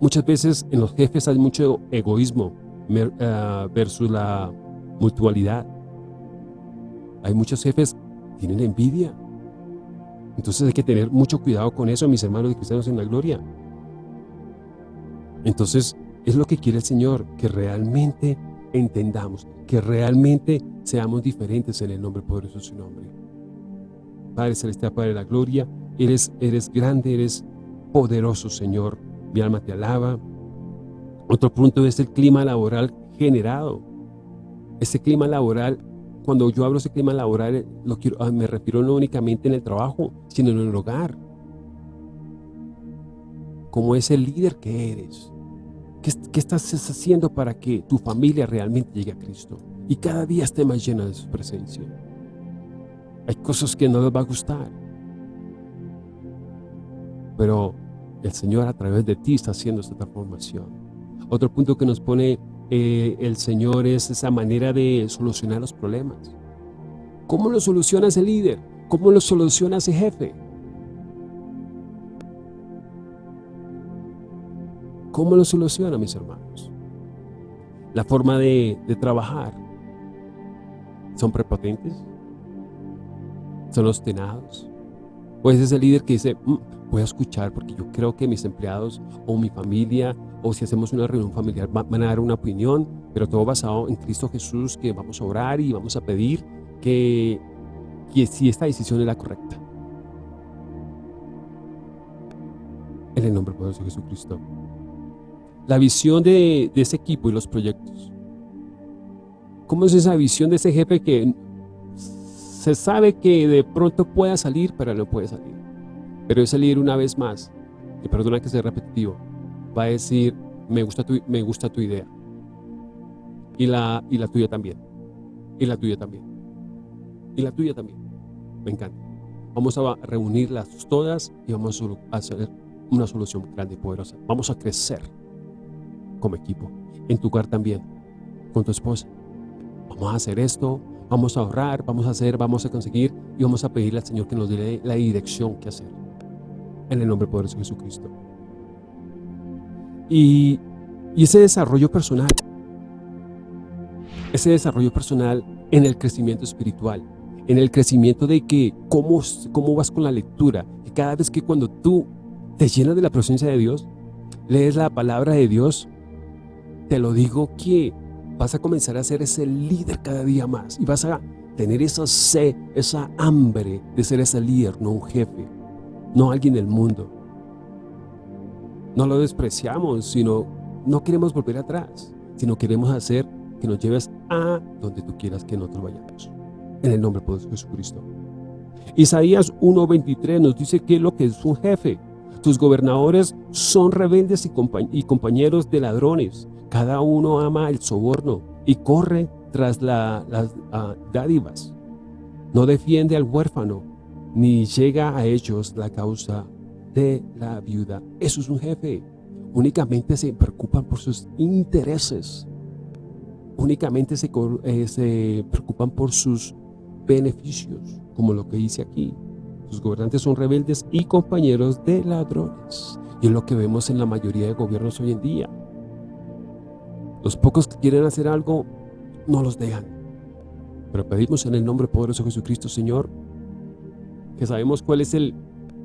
muchas veces en los jefes hay mucho egoísmo eh, versus la mutualidad. Hay muchos jefes que tienen envidia. Entonces hay que tener mucho cuidado con eso, mis hermanos cristianos en la gloria. Entonces es lo que quiere el Señor, que realmente entendamos, que realmente seamos diferentes en el nombre poderoso de su nombre. Padre Celestial, Padre de la Gloria, eres, eres grande, eres poderoso, Señor. Mi alma te alaba. Otro punto es el clima laboral generado. Ese clima laboral, cuando yo hablo de ese clima laboral, lo quiero, ah, me refiero no únicamente en el trabajo, sino en el hogar. Como ese líder que eres ¿Qué, estás haciendo para que tu familia realmente llegue a Cristo? Y cada día esté más llena de su presencia. Hay cosas que no les va a gustar. Pero el Señor a través de ti está haciendo esta transformación. Otro punto que nos pone eh, el Señor es esa manera de solucionar los problemas. ¿Cómo lo soluciona ese líder? ¿Cómo lo soluciona ese jefe? ¿Cómo lo soluciona, mis hermanos? La forma de, trabajar. ¿Son prepotentes? ¿Son obstinados? ¿O es ese líder que dice, mm, voy a escuchar porque yo creo que mis empleados o mi familia o si hacemos una reunión familiar van a dar una opinión, pero todo basado en Cristo Jesús, que vamos a orar y vamos a pedir que, que si esta decisión es la correcta. En el nombre poderoso de Jesucristo. La visión de, ese equipo y los proyectos. ¿Cómo es esa visión de ese jefe que se sabe que de pronto pueda salir, pero no puede salir? Pero ese líder una vez más, y perdona que sea repetitivo, va a decir, me gusta tu, me gusta tu idea. Y la, y la tuya también. Y la tuya también. Y la tuya también. Me encanta. Vamos a reunirlas todas y vamos a hacer una solución grande y poderosa. Vamos a crecer como equipo. En tu hogar también, con tu esposa. Vamos a hacer esto, vamos a ahorrar, vamos a hacer, vamos a conseguir y vamos a pedirle al Señor que nos dé la dirección que hacer. En el nombre poderoso de Jesucristo. Y, y ese desarrollo personal, ese desarrollo personal en el crecimiento espiritual, en el crecimiento de que cómo, cómo vas con la lectura, que cada vez que cuando tú te llenas de la presencia de Dios, lees la palabra de Dios, te lo digo que vas a comenzar a ser ese líder cada día más y vas a tener esa sed, esa hambre de ser ese líder, no un jefe, no alguien del mundo. No lo despreciamos, sino no queremos volver atrás, sino queremos hacer que nos lleves a donde tú quieras que nosotros vayamos. En el nombre de Jesucristo. Isaías 1.23 nos dice que lo que es un jefe. Tus gobernadores son rebeldes y, compañeros de ladrones. Cada uno ama el soborno y corre tras las ah, dádivas. No defiende al huérfano, ni llega a ellos la causa de la viuda. Eso es un jefe. Únicamente se preocupan por sus intereses. Únicamente se, eh, se preocupan por sus beneficios, como lo que dice aquí. Sus gobernantes son rebeldes y compañeros de ladrones. Y es lo que vemos en la mayoría de gobiernos hoy en día. Los pocos que quieren hacer algo, no los dejan. Pero pedimos en el nombre poderoso de Jesucristo, Señor, que sabemos cuál es el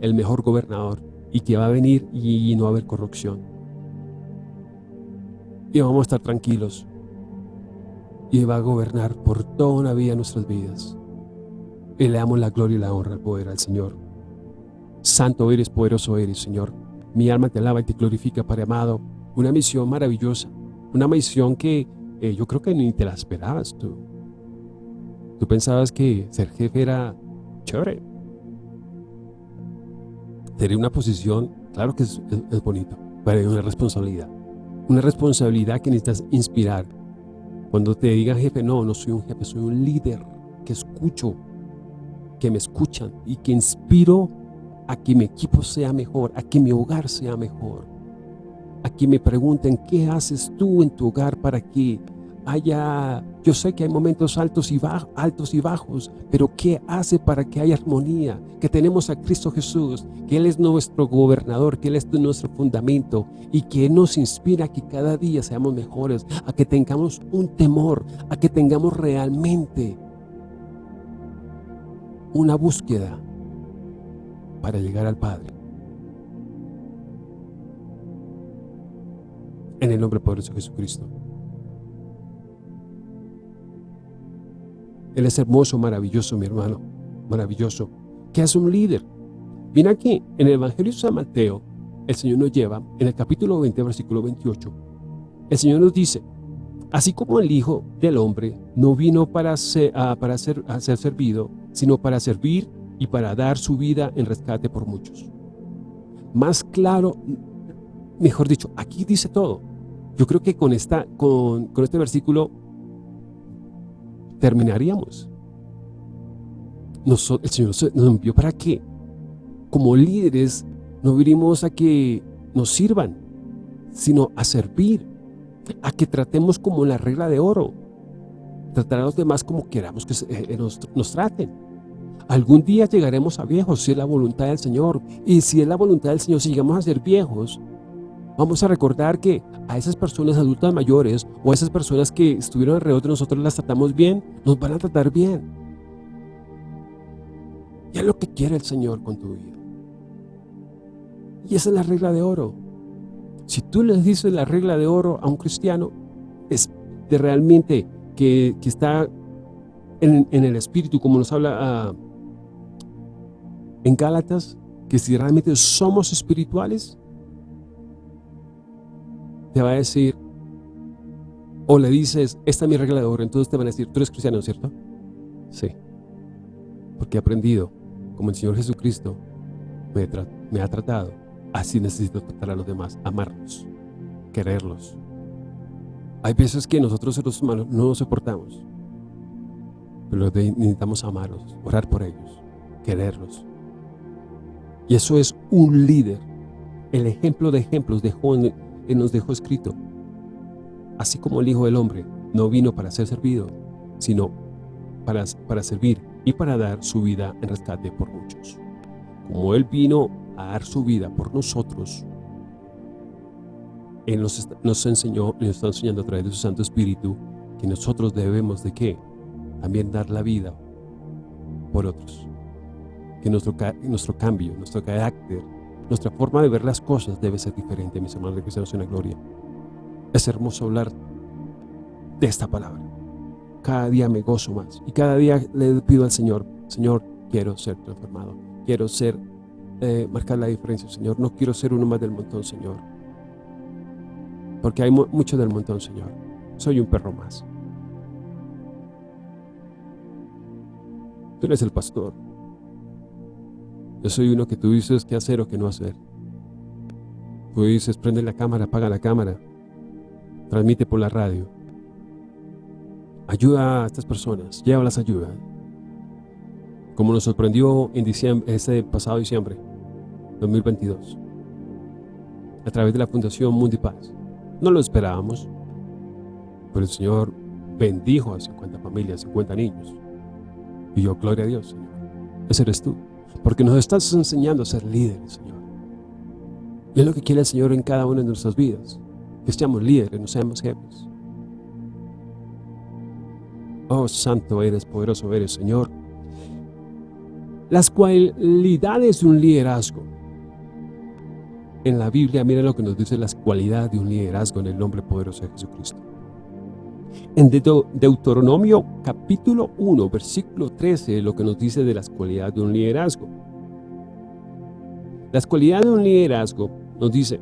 el mejor gobernador y que va a venir y no va a haber corrupción. Y vamos a estar tranquilos. Y va a gobernar por toda una vida nuestras vidas. Y le damos la gloria y la honra al poder al Señor. Santo eres, poderoso eres, Señor. Mi alma te alaba y te glorifica, Padre amado. Una misión maravillosa. Una misión que eh, yo creo que ni te la esperabas tú. Tú pensabas que ser jefe era chévere tener una posición, claro que es, bonito, pero hay una responsabilidad. Una responsabilidad que necesitas inspirar. Cuando te digan jefe, no, no soy un jefe, soy un líder que escucho, que me escuchan y que inspiro a que mi equipo sea mejor, a que mi hogar sea mejor. A que me pregunten, ¿qué haces tú en tu hogar para que haya, yo sé que hay momentos altos y, bajos, altos y bajos, pero ¿qué hace para que haya armonía? Que tenemos a Cristo Jesús, que Él es nuestro gobernador, que Él es nuestro fundamento y que nos inspira a que cada día seamos mejores, a que tengamos un temor, a que tengamos realmente una búsqueda para llegar al Padre. En el nombre poderoso de Jesucristo. Él es hermoso, maravilloso, mi hermano. Maravilloso. ¿Qué hace un líder? Mira aquí, en el Evangelio de San Mateo, el Señor nos lleva, en el capítulo 20, versículo 28, el Señor nos dice, así como el Hijo del Hombre no vino para para ser, ser servido, sino para servir y para dar su vida en rescate por muchos. Más claro, mejor dicho, aquí dice todo. Yo creo que con, esta, con, con este versículo terminaríamos. el Señor nos envió para que, como líderes, No vinimos a que nos sirvan, sino a servir, a que tratemos como la regla de oro, tratar a los demás como queramos que eh, nos, nos traten. Algún día llegaremos a viejos si es la voluntad del Señor. Y si es la voluntad del Señor, si llegamos a ser viejos, vamos a recordar que a esas personas adultas mayores o a esas personas que estuvieron alrededor de nosotros las tratamos bien, nos van a tratar bien. Y es lo que quiere el Señor con tu vida. Y esa es la regla de oro. Si tú le dices la regla de oro a un cristiano, es de realmente que, está en, el espíritu, como nos habla ah, en Gálatas, que si realmente somos espirituales, te va a decir, o le dices, esta es mi regla de oro, entonces te van a decir, tú eres cristiano, ¿cierto? Sí. Porque he aprendido, como el Señor Jesucristo me, me ha tratado, así necesito tratar a los demás, amarlos, quererlos. Hay veces que nosotros los humanos no nos soportamos, pero necesitamos amarlos, orar por ellos, quererlos. Y eso es un líder. El ejemplo de ejemplos dejó nos dejó escrito. Así como el Hijo del Hombre no vino para ser servido, sino para, para servir y para dar su vida en rescate por muchos. Como Él vino a dar su vida por nosotros, Él nos, nos enseñó nos está enseñando a través de su Santo Espíritu que nosotros debemos de qué? También dar la vida por otros. Que nuestro, nuestro cambio, nuestro carácter, nuestra forma de ver las cosas debe ser diferente, mis hermanos de cristianos en la gloria. Es hermoso hablar de esta palabra. Cada día me gozo más y cada día le pido al Señor, Señor, quiero ser transformado, quiero ser, eh, marcar la diferencia, Señor. No quiero ser uno más del montón, Señor. Porque hay mucho del montón, Señor. Soy un perro más. Tú eres el pastor. Yo soy uno que tú dices qué hacer o qué no hacer. Tú dices, prende la cámara, apaga la cámara, transmite por la radio. Ayuda a estas personas, llévalas ayuda. Como nos sorprendió en diciembre, este pasado diciembre, 2022, a través de la Fundación Mundipaz. No lo esperábamos, pero el Señor bendijo a 50 familias, 50 niños. Y yo, gloria a Dios, Señor. Ese eres tú. Porque nos estás enseñando a ser líderes, Señor. Es lo que quiere el Señor en cada una de nuestras vidas. Que seamos líderes, no seamos jefes. Oh, santo eres, poderoso eres, Señor. Las cualidades de un liderazgo. En la Biblia, mira lo que nos dice las cualidades de un liderazgo en el nombre poderoso de Jesucristo. En Deuteronomio capítulo 1, versículo 13, lo que nos dice de las cualidades de un liderazgo. Las cualidades de un liderazgo nos dice,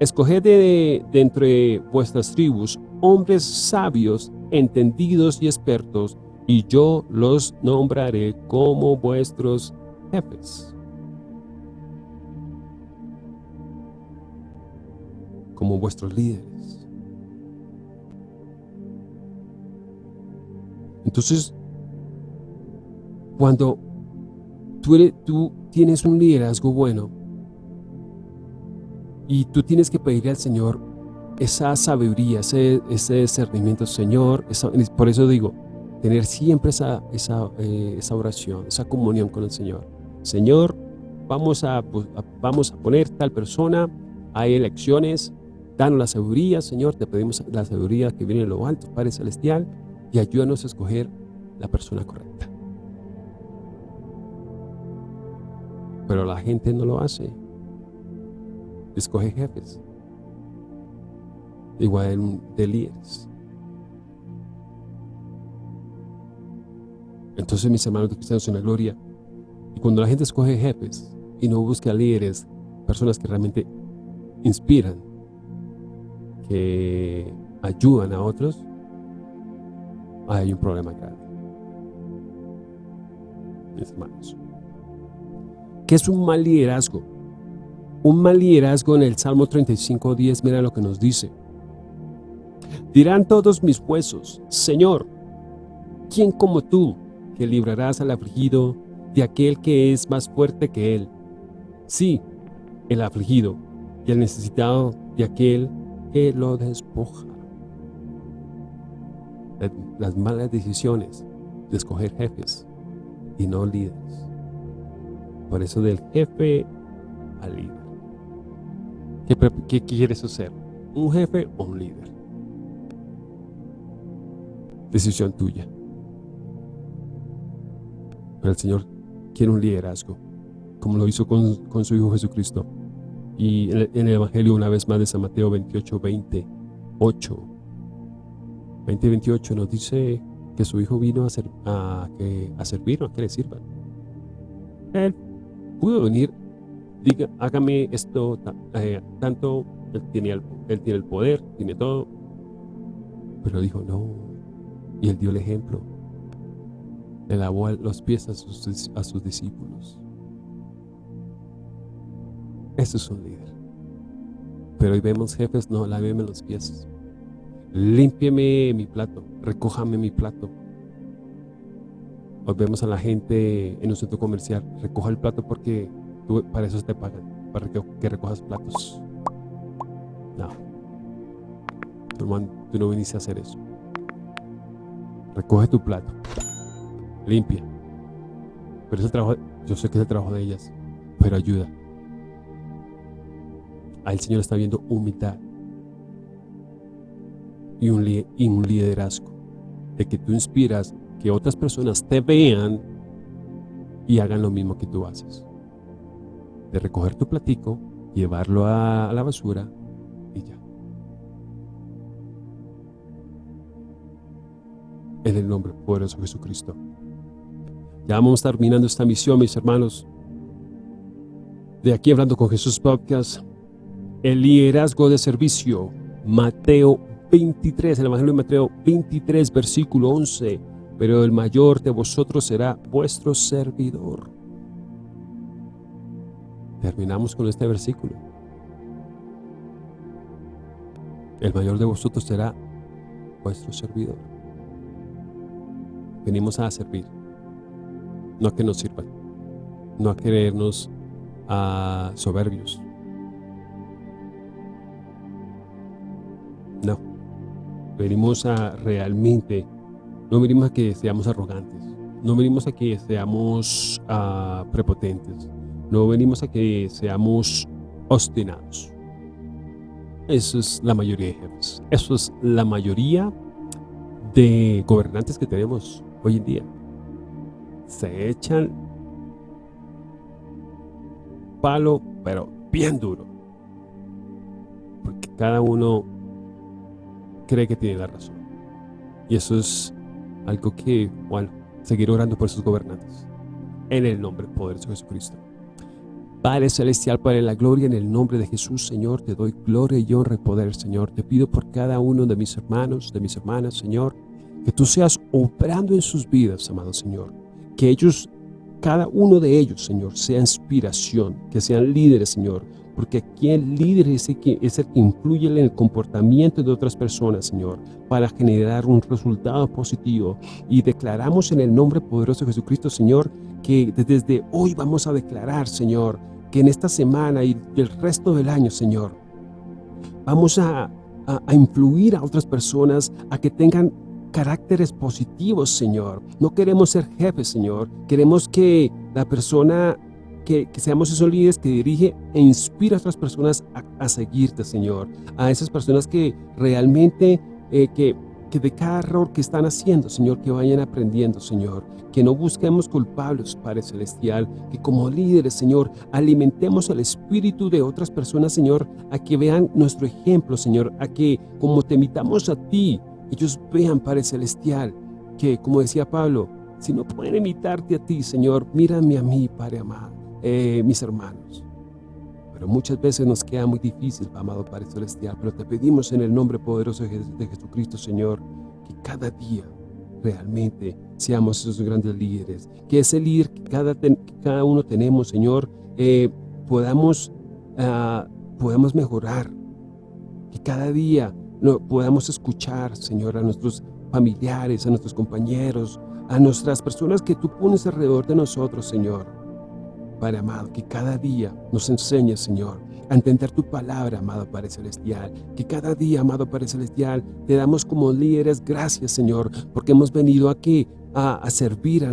escoged de, entre vuestras tribus hombres sabios, entendidos y expertos, y yo los nombraré como vuestros jefes. Como vuestros líderes. Entonces, cuando tú, tienes un liderazgo bueno y tú tienes que pedirle al Señor esa sabiduría, ese, discernimiento, Señor, por eso digo, tener siempre eh, esa oración, esa comunión con el Señor. Señor, vamos a, vamos a poner tal persona, hay elecciones, danos la sabiduría, Señor, te pedimos la sabiduría que viene de lo alto, Padre Celestial, y ayúdanos a escoger la persona correcta. Pero la gente no lo hace. Escoge jefes. Igual de líderes. Entonces, mis hermanos cristianos en la gloria, y cuando la gente escoge jefes y no busca líderes, personas que realmente inspiran, que ayudan a otros, hay un problema grave. Mis hermanos. ¿Qué es un mal liderazgo? Un mal liderazgo en el Salmo 35, 10, mira lo que nos dice. Dirán todos mis huesos, Señor, ¿quién como tú, que librarás al afligido de aquel que es más fuerte que él? Sí, el afligido y el necesitado de aquel que lo despoja. Las malas decisiones de escoger jefes y no líderes. Por eso del jefe al líder. ¿Qué, quieres hacer? ¿Un jefe o un líder? Decisión tuya. Pero el Señor quiere un liderazgo, como lo hizo con, con su Hijo Jesucristo. Y en el, Evangelio una vez más de San Mateo 28, 28, 20 28 nos dice que su Hijo vino a, ser, a, a servir, a que le sirvan. Él pudo venir, diga, hágame esto, eh, tanto, él tiene, el, él tiene el poder, tiene todo, pero dijo no, y él dio el ejemplo, le lavó los pies a sus, a sus discípulos. Eso es un líder. Pero hoy vemos jefes, no, láveme los pies. Límpieme mi plato, recójame mi plato. Hoy vemos a la gente en un centro comercial, recoja el plato porque para eso te pagan, para que, recojas platos. No. Tú no viniste a hacer eso. Recoge tu plato. Limpia. Pero ese trabajo, yo sé que es el trabajo de ellas, pero ayuda. El Señor está viendo humildad y un, y un liderazgo. De que tú inspiras que otras personas te vean y hagan lo mismo que tú haces. De recoger tu platico, llevarlo a la basura y ya. En el nombre poderoso de Jesucristo. Ya vamos terminando esta misión, mis hermanos. De aquí hablando con Jesús Podcast, el liderazgo de servicio, Mateo 23, el Evangelio de Mateo 23, versículo 11. Pero el mayor de vosotros será vuestro servidor. Terminamos con este versículo. El mayor de vosotros será vuestro servidor. Venimos a servir no a que nos sirvan, no a querernos a soberbios. No, venimos a realmente, no venimos a que seamos arrogantes, no venimos a que seamos ah, prepotentes, no venimos a que seamos obstinados. Eso es la mayoría de jefes, eso es la mayoría de gobernantes que tenemos hoy en día se echan palo, pero bien duro. Porque cada uno cree que tiene la razón. Y eso es algo que, bueno, seguir orando por sus gobernantes. En el nombre poderoso de Jesucristo. Padre Celestial, Padre la Gloria, en el nombre de Jesús, Señor, te doy gloria y honra y poder, Señor. Te pido por cada uno de mis hermanos, de mis hermanas, Señor, que tú seas obrando en sus vidas, amado Señor que ellos, cada uno de ellos, Señor, sea inspiración, que sean líderes, Señor, porque aquí el líder es el, que, es el que influye en el comportamiento de otras personas, Señor, para generar un resultado positivo. Y declaramos en el nombre poderoso de Jesucristo, Señor, que desde hoy vamos a declarar, Señor, que en esta semana y el resto del año, Señor, vamos a, a influir a otras personas a que tengan caracteres positivos, Señor. No queremos ser jefes, Señor. Queremos que la persona, que, seamos esos líderes que dirige e inspira a otras personas a, seguirte, Señor. A esas personas que realmente, eh, que, que de cada error que están haciendo, Señor, que vayan aprendiendo, Señor. Que no busquemos culpables, Padre Celestial. Que como líderes, Señor, alimentemos el espíritu de otras personas, Señor, a que vean nuestro ejemplo, Señor. A que como te imitamos a ti, ellos vean, Padre Celestial, que, como decía Pablo, si no pueden imitarte a ti, Señor, mírame a mí, Padre amado, eh, mis hermanos. Pero muchas veces nos queda muy difícil, amado Padre Celestial, pero te pedimos en el nombre poderoso de Jesucristo, Señor, que cada día realmente seamos esos grandes líderes, que ese líder que cada, cada uno tenemos, Señor, eh, podamos, uh, podamos mejorar, que cada día no, podamos escuchar, Señor, a nuestros familiares, a nuestros compañeros, a nuestras personas que tú pones alrededor de nosotros, Señor. Padre amado, que cada día nos enseñes, Señor, a entender tu palabra, amado Padre Celestial. Que cada día, amado Padre Celestial, te damos como líderes gracias, Señor, porque hemos venido aquí a, servir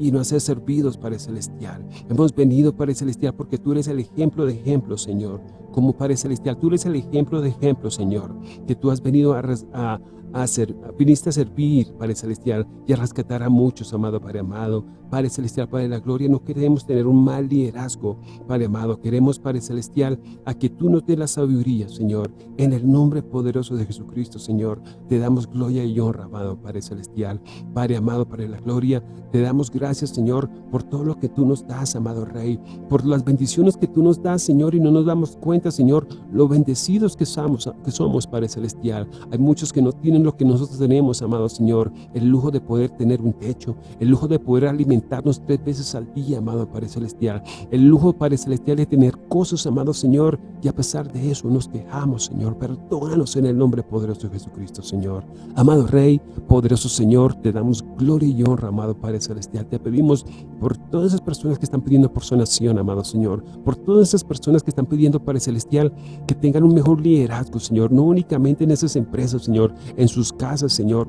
y no a ser servidos, Padre Celestial. Hemos venido, Padre Celestial, porque tú eres el ejemplo de ejemplo, Señor. Como Padre Celestial, tú eres el ejemplo de ejemplo, Señor. Que tú has venido a, a ser, viniste a servir, Padre Celestial, y a rescatar a muchos, amado Padre amado. Padre Celestial, Padre de la Gloria, no queremos tener un mal liderazgo, Padre amado. Queremos, Padre Celestial, a que tú nos dé la sabiduría, Señor. En el nombre poderoso de Jesucristo, Señor, te damos gloria y honra, amado Padre Celestial. Padre amado, Padre de la Gloria, te damos gracias, Señor, por todo lo que tú nos das, amado Rey, por las bendiciones que tú nos das, Señor, y no nos damos cuenta, Señor, lo bendecidos que somos, que somos Padre Celestial. Hay muchos que no tienen lo que nosotros tenemos, amado Señor, el lujo de poder tener un techo, el lujo de poder alimentarnos tres veces al día, amado Padre Celestial, el lujo, Padre Celestial, de tener cosas, amado Señor, y a pesar de eso nos quejamos, Señor, perdónanos en el nombre poderoso de Jesucristo, Señor. Amado Rey, poderoso Señor, te damos gloria y honra, amado Padre Celestial. Te pedimos por todas esas personas que están pidiendo por sanación, amado Señor, por todas esas personas que están pidiendo, Padre Celestial, que tengan un mejor liderazgo, Señor, no únicamente en esas empresas, Señor, en sus casas, Señor,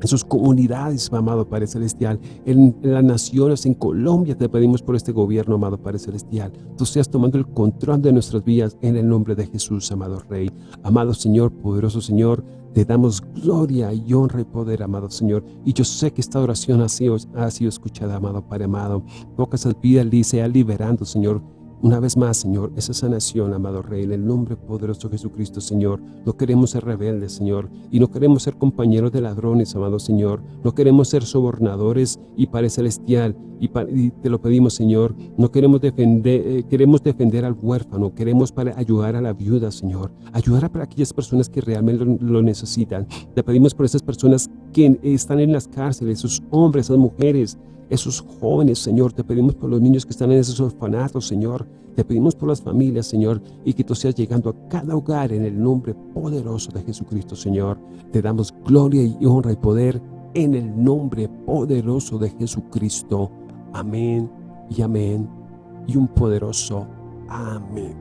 en sus comunidades, amado Padre Celestial, en, las naciones, en Colombia, te pedimos por este gobierno, amado Padre Celestial. Tú seas tomando el control de nuestras vidas en el nombre de Jesús, amado Rey. Amado Señor, poderoso Señor, te damos gloria y honra y poder, amado Señor. Y yo sé que esta oración ha sido, ha sido escuchada, amado Padre amado. Pocas al y sea liberando, Señor, una vez más, Señor, esa sanación, amado Rey, en el nombre poderoso de Jesucristo, Señor. No queremos ser rebeldes, Señor, y no queremos ser compañeros de ladrones, amado Señor. No queremos ser sobornadores y Padre Celestial, y, te lo pedimos, Señor. No queremos defender, eh, queremos defender al huérfano, queremos para ayudar a la viuda, Señor. Ayudar a para aquellas personas que realmente lo, necesitan. Te pedimos por esas personas que están en las cárceles, esos hombres, esas mujeres, esos jóvenes, Señor. Te pedimos por los niños que están en esos orfanatos, Señor. Te pedimos por las familias, Señor, y que tú seas llegando a cada hogar en el nombre poderoso de Jesucristo, Señor. Te damos gloria y honra y poder en el nombre poderoso de Jesucristo. Amén y amén y un poderoso amén.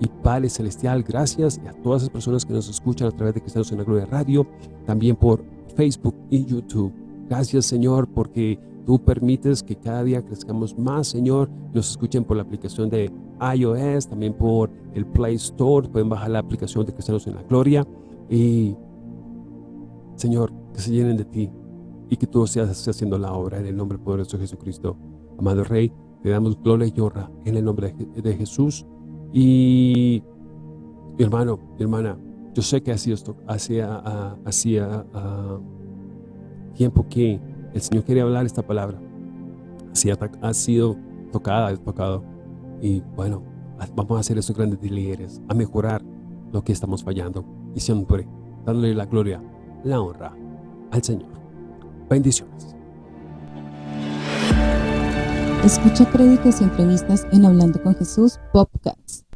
Y Padre Celestial, gracias a todas las personas que nos escuchan a través de Cristianos en la Gloria Radio, también por Facebook y YouTube. Gracias, Señor, porque Tú permites que cada día crezcamos más, Señor. Nos escuchen por la aplicación de iOS, también por el Play Store. Pueden bajar la aplicación de Cristianos en la Gloria. Y, Señor, que se llenen de ti y que tú seas haciendo la obra en el nombre poderoso de Jesucristo. Amado Rey, te damos gloria y honra en el nombre de, Jesús. Y, mi hermano, mi hermana, yo sé que sido hacía, hacía tiempo que el Señor quería hablar esta palabra. Así ha, sido tocada, tocado. Y bueno, vamos a hacer esos grandes líderes, a mejorar lo que estamos fallando. Y siempre dándole la gloria, la honra al Señor. Bendiciones. Escucha prédicas y entrevistas en Hablando con Jesús Podcast.